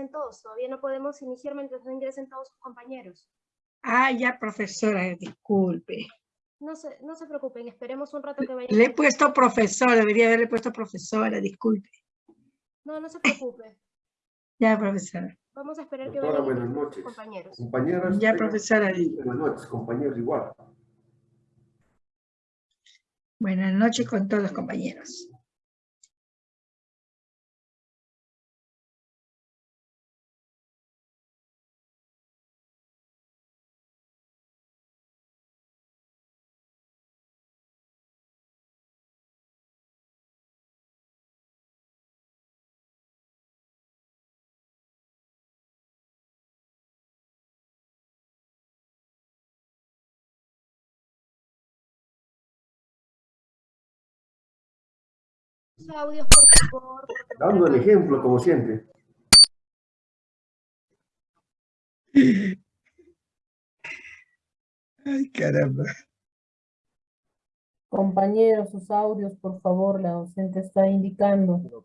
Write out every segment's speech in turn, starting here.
ingresen todos. Todavía no podemos iniciar mientras no ingresen todos sus compañeros. Ah, ya, profesora, disculpe. No se, no se preocupen, esperemos un rato que vayan. Le he puesto profesora, debería haberle puesto profesora, disculpe. No, no se preocupe. Ya, profesora. Vamos a esperar que vayan buenas noches. compañeros. Compañeras. Ya, profesora. Buenas noches, compañeros, igual. Buenas noches con todos los compañeros. Audios, por favor. Dando el ejemplo, como siempre. Ay, caramba. Compañeros, sus audios, por favor, la docente está indicando.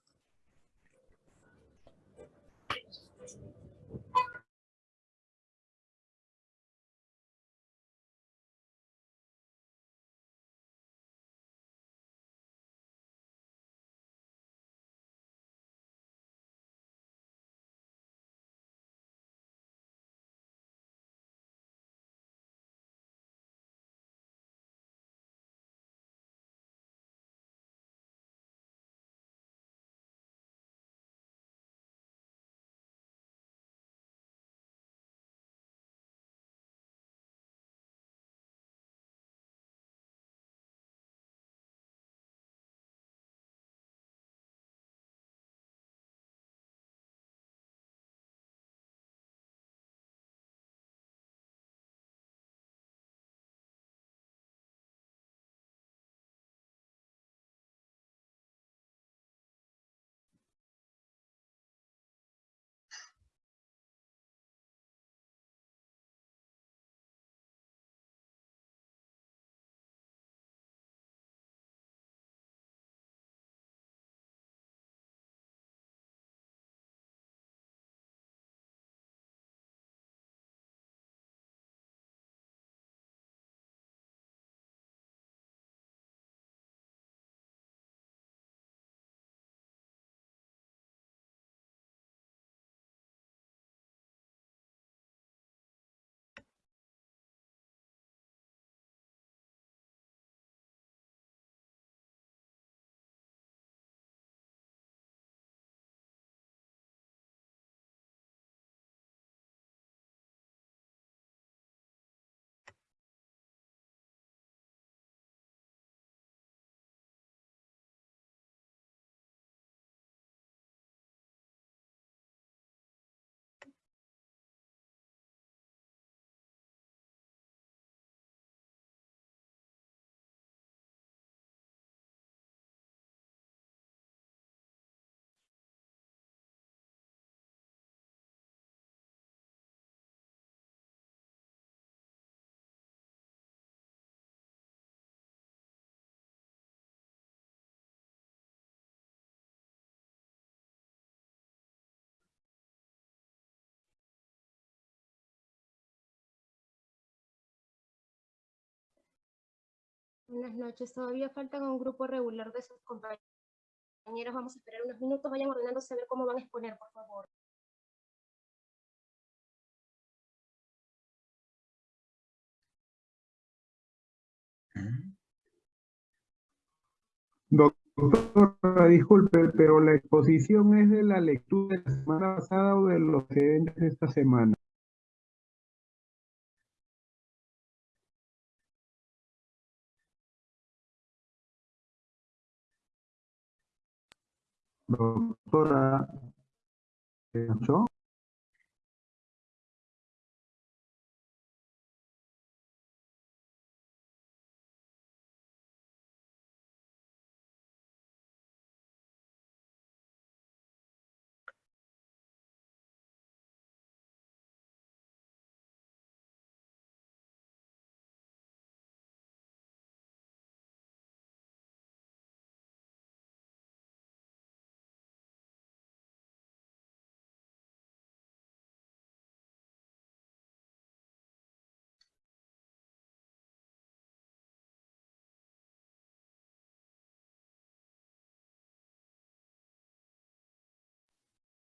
Buenas noches. Todavía faltan un grupo regular de sus compañeros. Vamos a esperar unos minutos. Vayan ordenándose a ver cómo van a exponer, por favor. Doctora, disculpe, pero la exposición es de la lectura de la semana pasada o de los excedentes de esta semana. Doctora, ¿me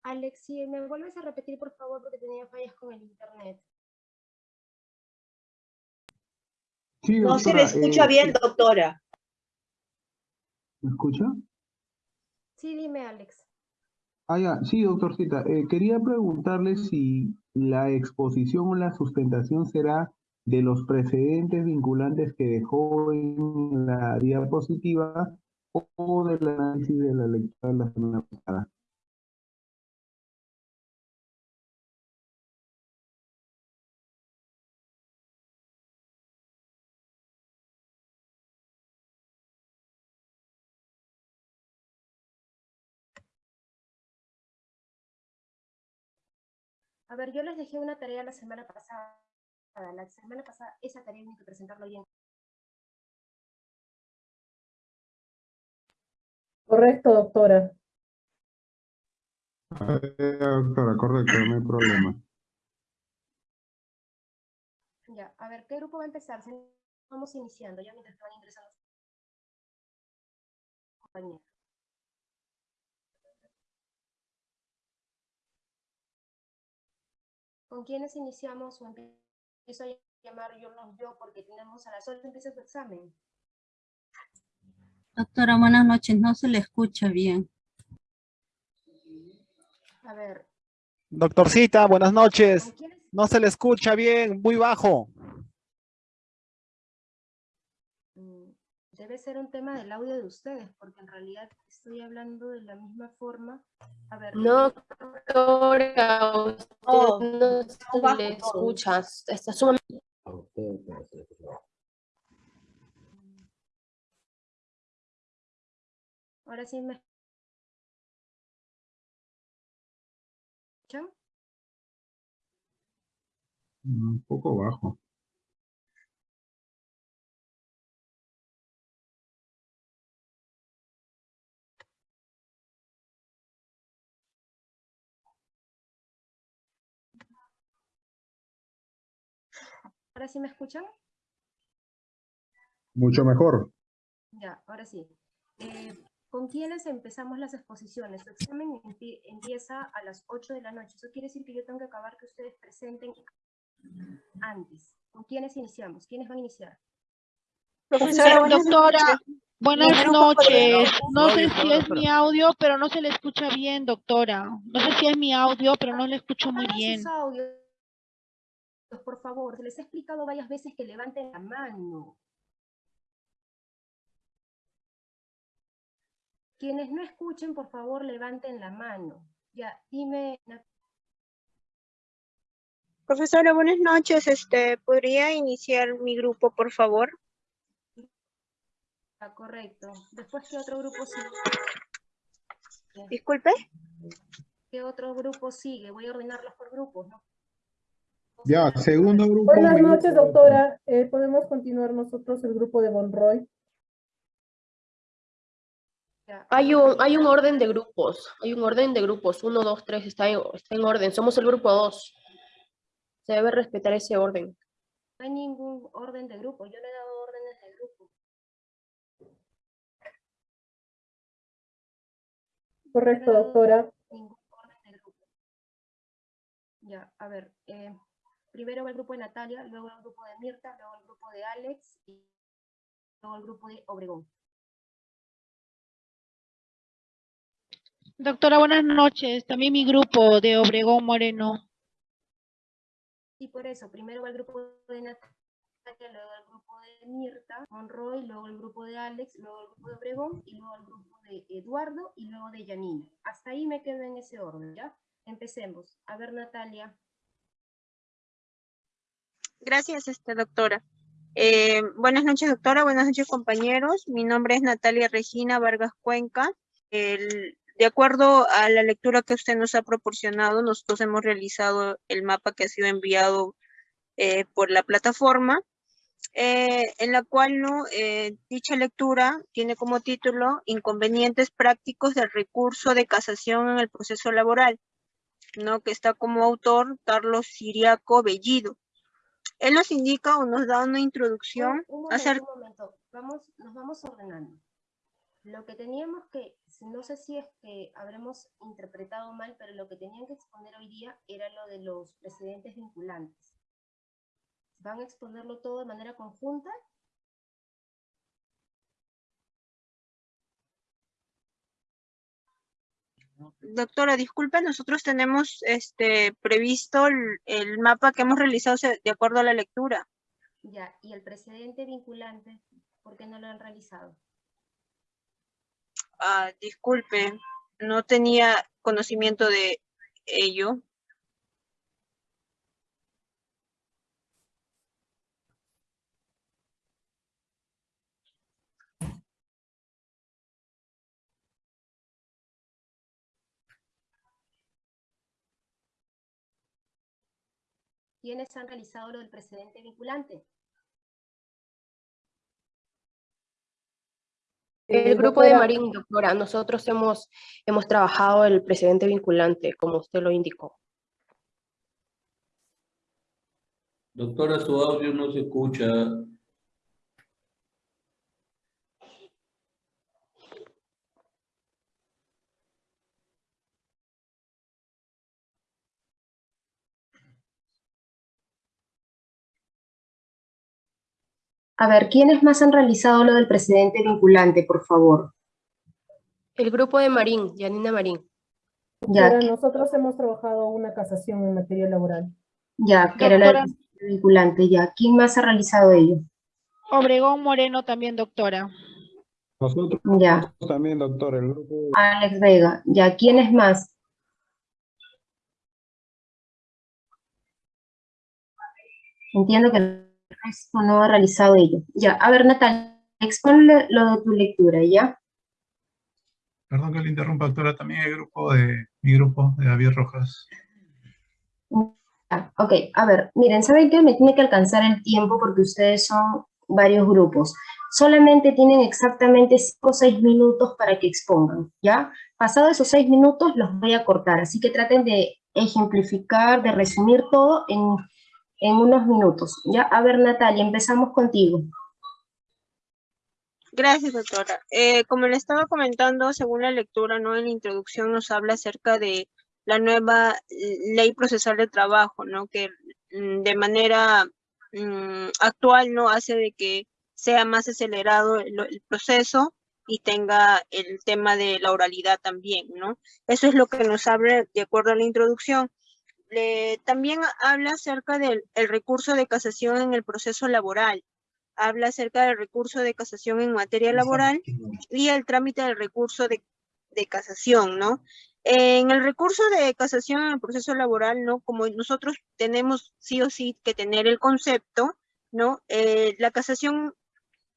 escuchó? Alex, si me vuelves a repetir, por favor, porque tenía fallas con el internet. Sí, No se le doctora, escucha eh, bien, doctora. ¿Me escucha? Sí, dime, Alex. Ah, ya, sí, doctorcita. eh, quería preguntarle si la exposición o la sustentación será de los precedentes vinculantes que dejó en la diapositiva o del análisis de la lectura de la semana pasada. A ver, yo les dejé una tarea la semana pasada. La semana pasada esa tarea tienen que presentarlo bien. Correcto, doctora. Eh, doctora, correcto, no hay problema. Ya, a ver, ¿qué grupo va a empezar? Si no, Vamos iniciando, ya mientras van ingresando. Compañeros. ¿Con quiénes iniciamos o empiezo a llamar yo los yo porque tenemos a las 8 empieza su examen? Doctora, buenas noches. No se le escucha bien. A ver, Doctorcita, buenas noches. No se le escucha bien, muy bajo. Mm, Debe ser un tema del audio de ustedes, porque en realidad estoy hablando de la misma forma. A ver, No, doctora, usted No, no se bajo le escucha. Está sumamente ahora sí me escuchan. Un poco bajo. ¿Ahora sí me escuchan? Mucho mejor. Ya, ahora sí. Eh, ¿Con quiénes empezamos las exposiciones? Su examen empie- empieza a las 8 de la noche. Eso quiere decir que yo tengo que acabar que ustedes presenten antes. ¿Con quiénes iniciamos? ¿Quiénes van a iniciar? Profesora, buenas Doctora, noches. buenas noches. No sé si es mi audio, pero no se le escucha bien, doctora. No sé si es mi audio, pero no le escucho muy bien. Por favor. Se les ha explicado varias veces que levanten la mano. Quienes no escuchen, por favor, levanten la mano. Ya, dime, Profesora, buenas noches. Este, ¿podría iniciar mi grupo, por favor? ah, correcto. Después, ¿qué otro grupo sigue? Disculpe. ¿Qué otro grupo sigue? Voy a ordenarlos por grupos, ¿no? Ya, segundo grupo. Buenas noches, doctora. Podemos continuar nosotros el grupo de Bonroy. Hay un, hay un orden de grupos, hay un orden de grupos, uno, dos, tres, está en, orden, somos el grupo dos. Se debe respetar ese orden. No hay ningún orden de grupo, yo le he dado órdenes de grupo. Correcto, doctora. Ningún orden de grupo. Ya, a ver, eh, primero va el grupo de Natalia, luego el grupo de Mirta, luego el grupo de Alex y luego el grupo de Obregón. Doctora, buenas noches. También mi grupo de Obregón Moreno. Y por eso, primero va el grupo de Natalia, luego el grupo de Mirta, Monroy, luego el grupo de Alex, luego el grupo de Obregón y luego el grupo de Eduardo y luego de Yanina. Hasta ahí me quedo en ese orden, ¿ya? Empecemos. A ver, Natalia. Gracias, este, doctora. Eh, buenas noches, doctora. Buenas noches, compañeros. Mi nombre es Natalia Regina Vargas Cuenca. De acuerdo a la lectura que usted nos ha proporcionado, nosotros hemos realizado el mapa que ha sido enviado eh, por la plataforma, eh, en la cual ¿no? Dicha lectura tiene como título Inconvenientes prácticos del recurso de casación en el proceso laboral, ¿no? que está como autor Carlos Siriaco Bellido. Él nos indica o nos da una introducción Un, un momento, acerca un momento. Vamos, nos vamos ordenando. Lo que teníamos que, no sé si es que habremos interpretado mal, pero lo que tenían que exponer hoy día era lo de los precedentes vinculantes. ¿Van a exponerlo todo de manera conjunta? Doctora, disculpe, nosotros tenemos este previsto el, el mapa que hemos realizado de acuerdo a la lectura. Ya, y el precedente vinculante, ¿por qué no lo han realizado? Ah, disculpe, no tenía conocimiento de ello. ¿Quiénes han realizado lo del precedente vinculante? El grupo de Marín, doctora, nosotros hemos, hemos trabajado el precedente vinculante, como usted lo indicó. Doctora, su audio no se escucha. A ver, ¿quiénes más han realizado lo del precedente vinculante, por favor? El grupo de Marín, Yanina Marín. Ya, doctora, nosotros hemos trabajado una casación en materia laboral. ya, que era Doctora. precedente vinculante, ya. ¿Quién más ha realizado ello? Obregón Moreno también, doctora. Nosotros Ya, también, doctor, el grupo Alex Vega, ya. ¿Quiénes más? Entiendo que no ha realizado ello. Ya, a ver, Natalia, exponle lo de tu lectura, ¿ya? Perdón que le interrumpa, doctora, también el grupo de, mi grupo de David Rojas. Ah, Ok, a ver, miren, ¿saben qué? Me tiene que alcanzar el tiempo porque ustedes son varios grupos. Solamente tienen exactamente 5 o 6 minutos para que expongan, ¿ya? Pasado esos 6 minutos los voy a cortar, así que traten de ejemplificar, de resumir todo en, en unos minutos, ¿ya? A ver, Natalia, empezamos contigo. Gracias, doctora. Eh, como le estaba comentando, según la lectura, ¿no? En la introducción nos habla acerca de la nueva eh, ley procesal de trabajo, ¿no? Que mm, de manera mm, actual, ¿no? Hace de que sea más acelerado el, el proceso y tenga el tema de la oralidad también, ¿no? Eso es lo que nos habla de acuerdo a la introducción. Le- también habla acerca del el recurso de casación en el proceso laboral habla acerca del recurso de casación en materia laboral y el trámite del recurso de, de casación, ¿no? En el recurso de casación en el proceso laboral, ¿no? Como nosotros tenemos sí o sí que tener el concepto, ¿no? Eh, la casación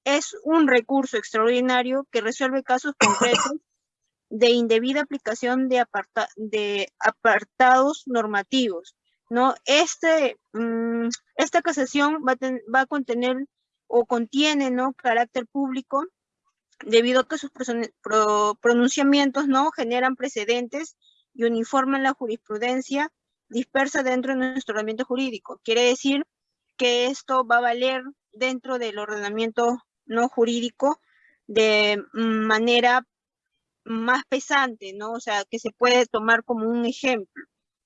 es un recurso extraordinario que resuelve casos concretos de indebida aplicación de, aparta- de apartados normativos, ¿no? Este, mm, esta casación va a, va a contener o contiene, ¿no? Carácter público, debido a que sus pronunciamientos, ¿no? Generan precedentes y uniforman la jurisprudencia dispersa dentro de nuestro ordenamiento jurídico. Quiere decir que esto va a valer dentro del ordenamiento no jurídico de manera más pesante, ¿no? O sea, que se puede tomar como un ejemplo,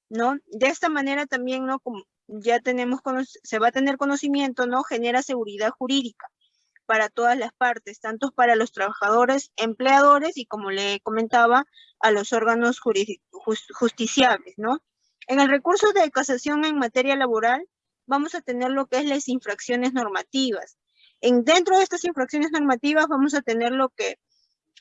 ¿no? De esta manera también, ¿no? Como ya tenemos, se va a tener conocimiento, ¿no? Genera seguridad jurídica para todas las partes, tanto para los trabajadores, empleadores y como le comentaba, a los órganos justiciables, ¿no? En el recurso de casación en materia laboral, vamos a tener lo que es las infracciones normativas. En, dentro de estas infracciones normativas vamos a tener lo que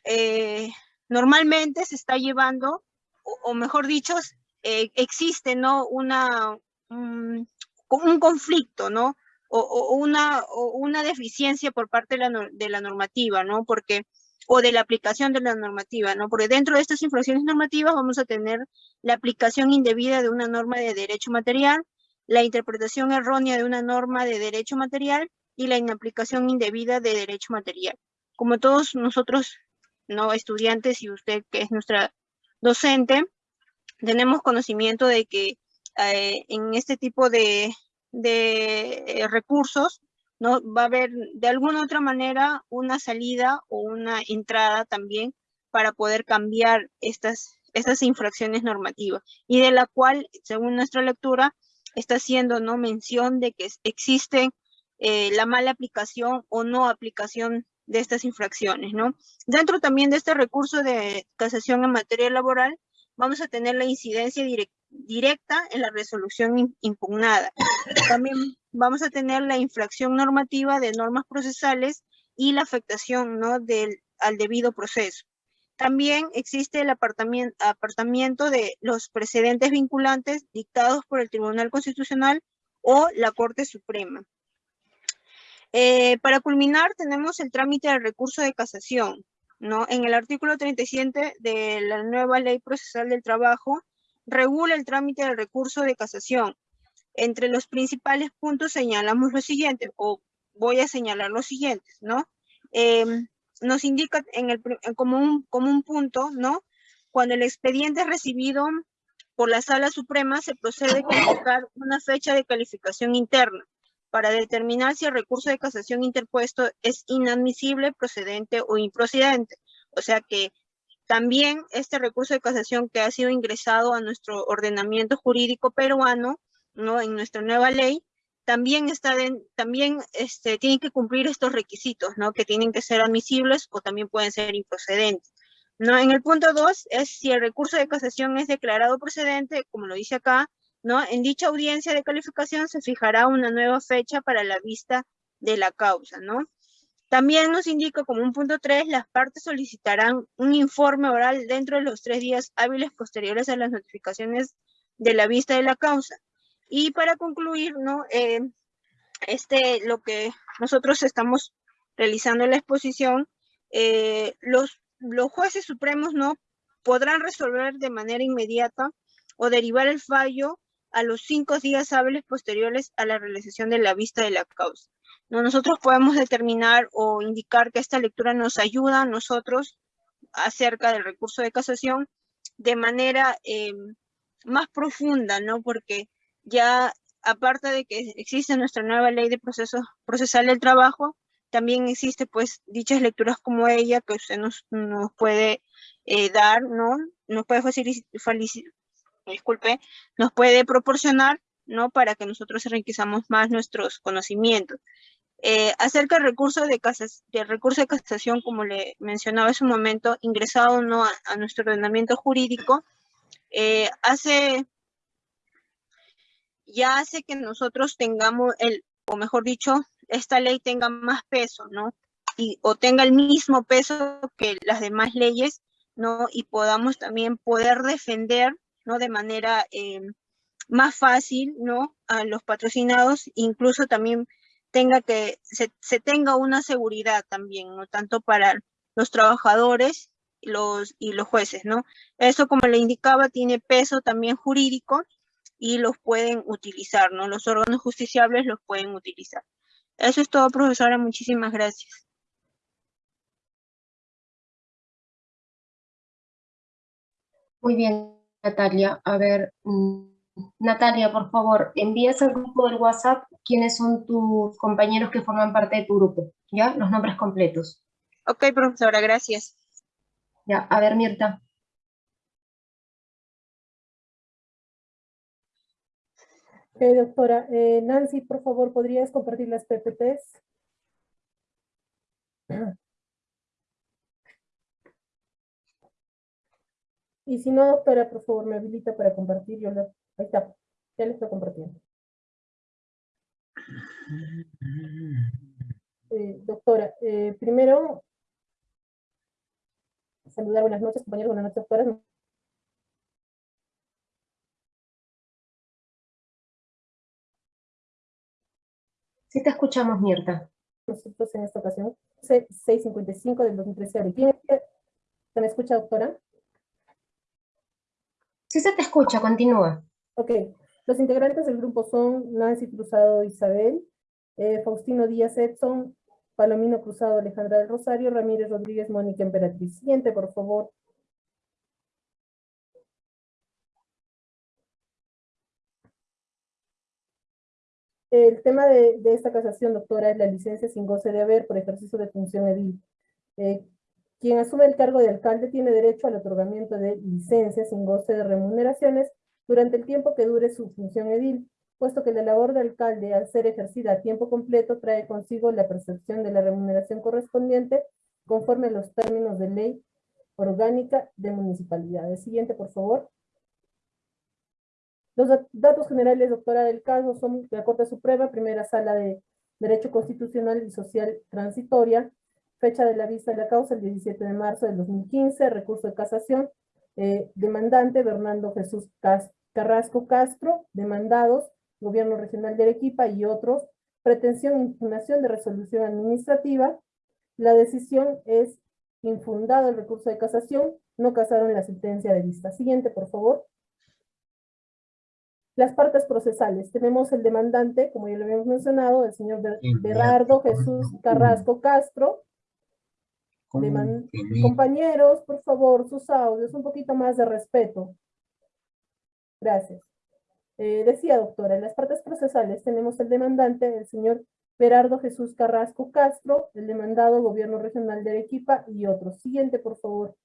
eh, normalmente se está llevando, o, mejor dicho, eh, existe ¿no? Una, un, un conflicto, ¿no? O, una, o una deficiencia por parte de la, de la normativa, ¿no? Porque o de la aplicación de la normativa, ¿no? Porque dentro de estas infracciones normativas vamos a tener la aplicación indebida de una norma de derecho material, la interpretación errónea de una norma de derecho material y la inaplicación indebida de derecho material. Como todos nosotros, no estudiantes y usted que es nuestra docente, tenemos conocimiento de que eh, en este tipo de, de eh, recursos ¿no? Va a haber de alguna otra manera una salida o una entrada también para poder cambiar estas, estas infracciones normativas y de la cual, según nuestra lectura, está haciendo ¿no? mención de que existe eh, la mala aplicación o no aplicación de estas infracciones, ¿no? Dentro también de este recurso de casación en materia laboral, vamos a tener la incidencia directa en la resolución impugnada. También vamos a tener la infracción normativa de normas procesales y la afectación ¿no? del, al debido proceso. También existe el apartamiento, apartamiento de los precedentes vinculantes dictados por el Tribunal Constitucional o la Corte Suprema. Eh, para culminar, tenemos el trámite del recurso de casación. ¿no? En el artículo 37 de la nueva Ley Procesal del Trabajo, regula el trámite del recurso de casación. Entre los principales puntos señalamos lo siguiente, o voy a señalar los siguientes, ¿no? Em, nos indica en el, como, un, como un punto, ¿no? Cuando el expediente es recibido por la Sala Suprema, se procede a colocar una fecha de calificación interna para determinar si el recurso de casación interpuesto es inadmisible, procedente o improcedente. O sea que también este recurso de casación que ha sido ingresado a nuestro ordenamiento jurídico peruano, ¿no? En nuestra nueva ley, también está también este, tienen que cumplir estos requisitos, ¿no? Que tienen que ser admisibles o también pueden ser improcedentes. ¿no? En el punto 2 es si el recurso de casación es declarado procedente, como lo dice acá, ¿no? En dicha audiencia de calificación se fijará una nueva fecha para la vista de la causa, ¿no? También nos indica como un punto 3, las partes solicitarán un informe oral dentro de los tres días hábiles posteriores a las notificaciones de la vista de la causa. Y para concluir, ¿no? Eh, este, lo que nosotros estamos realizando en la exposición, eh, los, los jueces supremos no podrán resolver de manera inmediata o derivar el fallo a los cinco días hábiles posteriores a la realización de la vista de la causa. ¿no? Nosotros podemos determinar o indicar que esta lectura nos ayuda a nosotros acerca del recurso de casación de manera eh, más profunda, ¿no? Porque ya aparte de que existe nuestra nueva ley de proceso procesal del trabajo, también existe pues dichas lecturas como ella que usted nos, nos puede eh, dar, ¿no? Nos puede facilitar, disculpe, nos puede proporcionar, ¿no? Para que nosotros enriquezamos más nuestros conocimientos. Eh, acerca del recurso de, casas, de recurso de casación, como le mencionaba en su momento, ingresado no a, nuestro ordenamiento jurídico, eh, hace ya hace que nosotros tengamos el, o mejor dicho, esta ley tenga más peso, ¿no? Y, o tenga el mismo peso que las demás leyes, ¿no? Y podamos también poder defender, ¿no? De manera eh, más fácil, ¿no? A los patrocinados, incluso también tenga que, se, se, tenga una seguridad también, ¿no? Tanto para los trabajadores los, y los jueces, ¿no? Eso, como le indicaba, tiene peso también jurídico y los pueden utilizar, ¿no? Los órganos justiciables los pueden utilizar. Eso es todo, profesora. Muchísimas gracias. Muy bien, Natalia. A ver, mm, Natalia, por favor, envías al grupo del WhatsApp quiénes son tus compañeros que forman parte de tu grupo, ¿ya? Los nombres completos. Ok, profesora, gracias. Ya, a ver, Mirta. Ok, doctora. Eh, Nancy, por favor, ¿podrías compartir las PPTs? Y si no, doctora, por favor, me habilita para compartir. Yo la... Ahí está, ya le estoy compartiendo. Eh, doctora, eh, primero, saludar, buenas noches, compañeros, buenas noches, doctora. Sí te escuchamos, Mirta. Nosotros en esta ocasión, 655 del 2013 de ¿Se me escucha, doctora? Sí se te escucha, continúa. Ok, los integrantes del grupo son Nancy Cruzado Isabel, eh, Faustino Díaz Edson, Palomino Cruzado Alejandra del Rosario, Ramírez Rodríguez Mónica Emperatriz. Siguiente, por favor. El tema de, esta casación, doctora, es la licencia sin goce de haber por ejercicio de función edil. Eh, quien asume el cargo de alcalde tiene derecho al otorgamiento de licencias sin goce de remuneraciones durante el tiempo que dure su función edil, puesto que la labor de alcalde, al ser ejercida a tiempo completo, trae consigo la percepción de la remuneración correspondiente conforme a los términos de ley orgánica de municipalidades. Siguiente, por favor. Los datos generales, doctora, del caso son la Corte Suprema, primera sala de Derecho Constitucional y Social Transitoria, fecha de la vista de la causa el 17 de marzo del 2015, recurso de casación, eh, demandante Bernardo Jesús Carrasco Castro, demandados, Gobierno Regional de Arequipa y otros, pretensión e impugnación de resolución administrativa, la decisión es infundado el recurso de casación, no casaron la sentencia de vista. Siguiente, por favor. Las partes procesales. Tenemos el demandante, como ya lo habíamos mencionado, el señor Berardo Jesús Carrasco Castro. Compañeros, por favor, sus audios, un poquito más de respeto. Gracias. Eh, decía, doctora, en las partes procesales tenemos el demandante, el señor Berardo Jesús Carrasco Castro, el demandado Gobierno Regional de Arequipa y otros. Siguiente, por favor.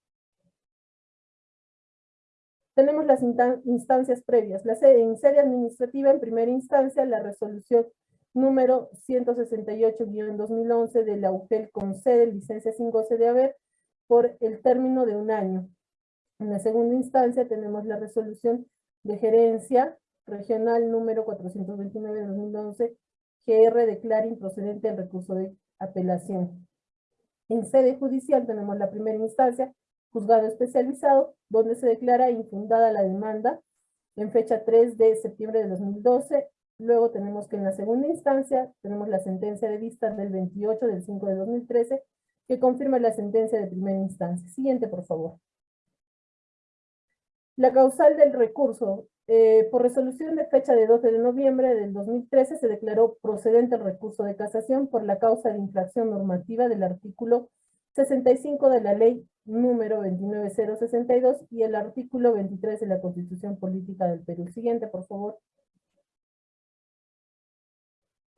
Tenemos las instancias previas. La sede, en sede administrativa, en primera instancia, la resolución número 168-2011 de la UGEL con sede, licencia sin goce de haber, por el término de un año. En la segunda instancia tenemos la resolución de gerencia regional número 429 de 2011, GR declara improcedente el recurso de apelación. En sede judicial tenemos la primera instancia, juzgado especializado, donde se declara infundada la demanda en fecha 3 de septiembre de 2012. Luego tenemos que en la segunda instancia tenemos la sentencia de vista del 28 del 5 de 2013 que confirma la sentencia de primera instancia. Siguiente, por favor. La causal del recurso. Eh, por resolución de fecha de 12 de noviembre del 2013 se declaró procedente el recurso de casación por la causa de infracción normativa del artículo 65 de la ley número 29062 y el artículo 23 de la Constitución Política del Perú. Siguiente, por favor.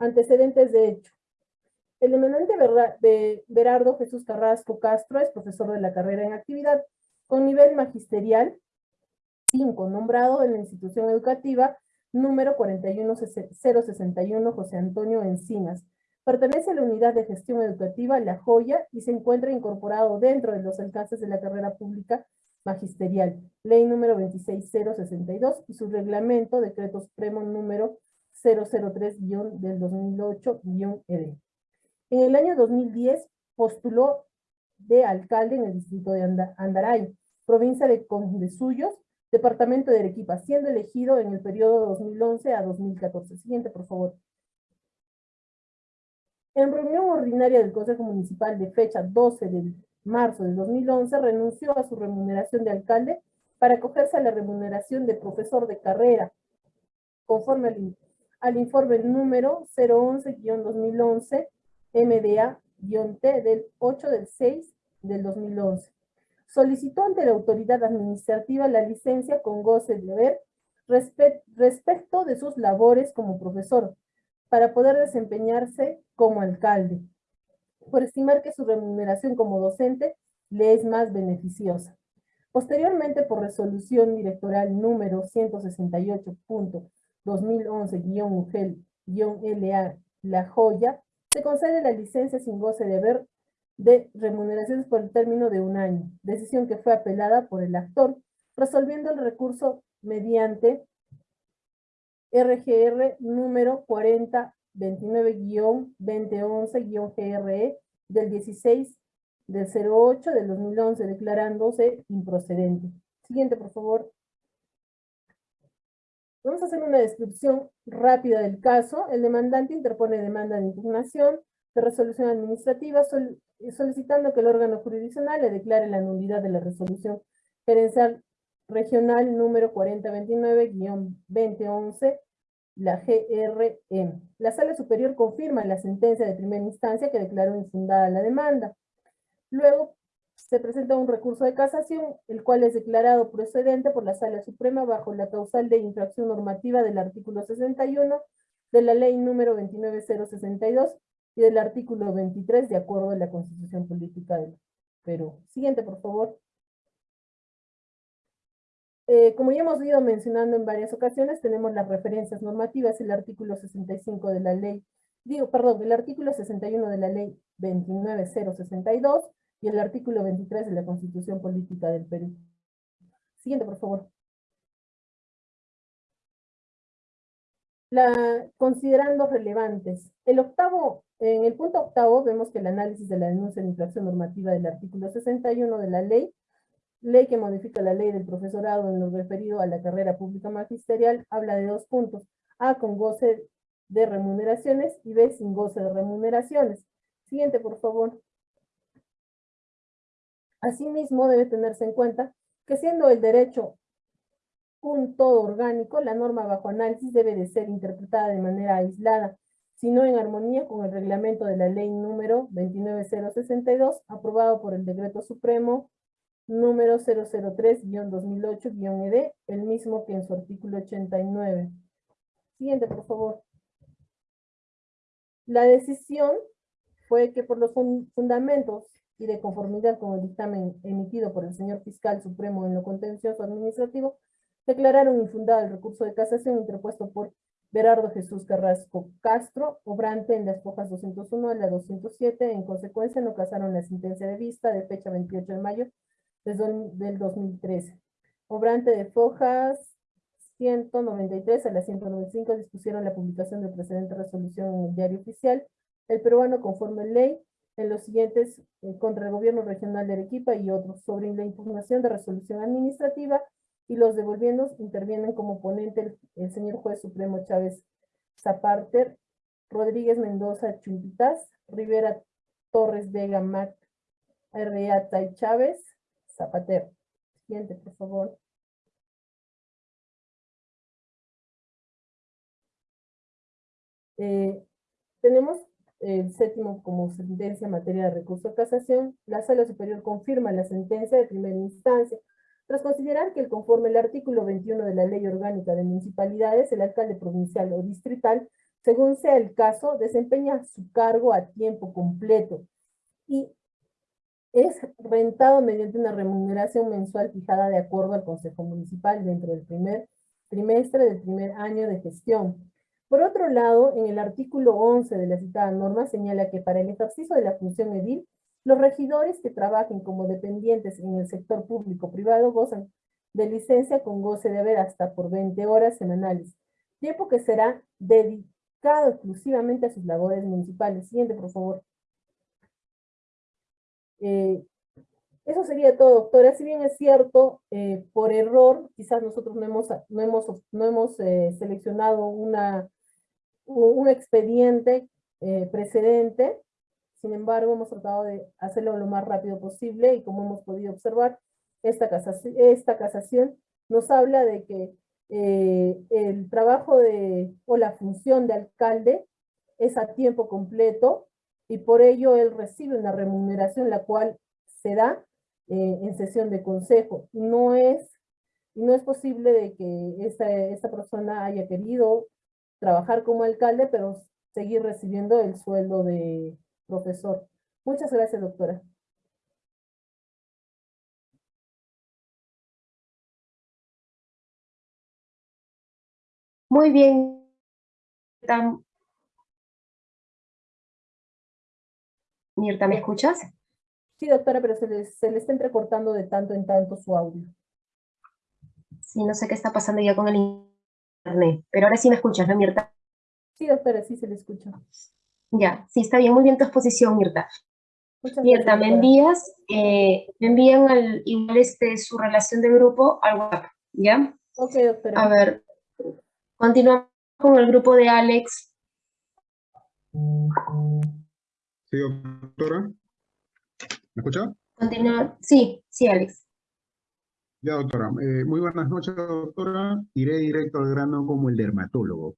Antecedentes de hecho. El eminente Berardo Jesús Carrasco Castro es profesor de la carrera en actividad con nivel magisterial 5, nombrado en la institución educativa número 41061 José Antonio Encinas, Pertenece a la unidad de gestión educativa La Joya y se encuentra incorporado dentro de los alcances de la carrera pública magisterial, ley número 26062 y su reglamento, decreto supremo número 003 del 2008-ED. En el año 2010 postuló de alcalde en el distrito de Andaray, provincia de Condesuyos, departamento de Arequipa, siendo elegido en el periodo 2011 a 2014. Siguiente, por favor. En reunión ordinaria del Consejo Municipal de fecha 12 de marzo de 2011, renunció a su remuneración de alcalde para acogerse a la remuneración de profesor de carrera, conforme al, informe número 011-2011 MDA-T del 8 del 6 del 2011. Solicitó ante la autoridad administrativa la licencia con goce de haber respecto de sus labores como profesor, para poder desempeñarse como alcalde, por estimar que su remuneración como docente le es más beneficiosa. Posteriormente, por resolución directoral número 168.2011-UGEL-LA La Joya, se concede la licencia sin goce de haber de remuneraciones por el término de un año, decisión que fue apelada por el actor, resolviendo el recurso mediante RGR número 4029-2011-GRE del 16 del 08 del 2011, declarándose improcedente. Siguiente, por favor. Vamos a hacer una descripción rápida del caso. El demandante interpone demanda de impugnación de resolución administrativa solicitando que el órgano jurisdiccional le declare la nulidad de la resolución gerencial regional número 4029-2011, la GRM. La Sala Superior confirma la sentencia de primera instancia que declaró infundada la demanda. Luego se presenta un recurso de casación, el cual es declarado procedente por la Sala Suprema bajo la causal de infracción normativa del artículo 61 de la ley número 29062 y del artículo 23 de acuerdo a la Constitución Política del Perú. Siguiente, por favor. Eh, como ya hemos ido mencionando en varias ocasiones, tenemos las referencias normativas, el artículo 65 de la ley, digo, perdón, el artículo 61 de la ley 29062 y el artículo 23 de la Constitución Política del Perú. Siguiente, por favor. La, considerando relevantes. El octavo, en el punto octavo vemos que el análisis de la denuncia de infracción normativa del artículo 61 de la ley, ley que modifica la ley del profesorado en lo referido a la carrera pública magisterial, habla de dos puntos. A, con goce de remuneraciones y B, sin goce de remuneraciones. Siguiente, por favor. Asimismo, debe tenerse en cuenta que siendo el derecho un todo orgánico, la norma bajo análisis debe de ser interpretada de manera aislada, sino en armonía con el reglamento de la ley número 29062, aprobado por el Decreto Supremo número 003-2008-ED, e el mismo que en su artículo 89. Siguiente, por favor. La decisión fue que por los fundamentos y de conformidad con el dictamen emitido por el señor fiscal supremo en lo contencioso administrativo, declararon infundado el recurso de casación interpuesto por Berardo Jesús Carrasco Castro, obrante en las fojas 201 a la 207, en consecuencia no casaron la sentencia de vista de fecha 28 de mayo del 2013. Obrante de fojas 193 a la 195 dispusieron la publicación de precedente resolución en el diario oficial. El peruano conforme ley en los siguientes eh, contra el gobierno regional de Arequipa y otros sobre la impugnación de resolución administrativa y los devolviendo intervienen como ponente el, señor juez supremo Chávez Zaparter, Rodríguez Mendoza Chumpitas, Rivera Torres Vega Mac, Reata y Chávez, Zapater. Siguiente, por favor. Eh, tenemos el séptimo como sentencia en materia de recurso de casación, la Sala Superior confirma la sentencia de primera instancia, tras considerar que el conforme el artículo 21 de la Ley Orgánica de Municipalidades, el alcalde provincial o distrital, según sea el caso, desempeña su cargo a tiempo completo y es rentado mediante una remuneración mensual fijada de acuerdo al Consejo Municipal dentro del primer trimestre del primer año de gestión. Por otro lado, en el artículo 11 de la citada norma señala que para el ejercicio de la función edil, los regidores que trabajen como dependientes en el sector público-privado gozan de licencia con goce de haber hasta por 20 horas semanales, tiempo que será dedicado exclusivamente a sus labores municipales. Siguiente, por favor. Eh, eso sería todo, doctora. Si bien es cierto, eh, por error, quizás nosotros no hemos, no hemos, no hemos eh, seleccionado una un expediente eh, precedente, sin embargo hemos tratado de hacerlo lo más rápido posible y como hemos podido observar, esta casación, esta casación nos habla de que eh, el trabajo de, o la función de alcalde es a tiempo completo y por ello él recibe una remuneración la cual se da eh, en sesión de consejo. No es, no es posible de que esta, esta persona haya querido trabajar como alcalde, pero seguir recibiendo el sueldo de profesor. Muchas gracias, doctora. Muy bien. Mirta, ¿me escuchas? Sí, doctora, pero se le, se le está entrecortando de tanto en tanto su audio. Sí, no sé qué está pasando ya con el internet, pero ahora sí me escuchas, ¿no, Mirta? Sí, doctora, sí se le escucha. Ya, sí, está bien, muy bien tu exposición, Mirta. Muchas Mirta, gracias, me envías, eh, me envían al, igual este, su relación de grupo al WhatsApp, ¿ya? Ok, doctora. A ver, continuamos con el grupo de Alex. Sí, doctora. ¿Me escucha? Continúa, sí, sí, Alex. Ya, doctora. Eh, muy buenas noches, doctora. Iré directo al grano como el dermatólogo.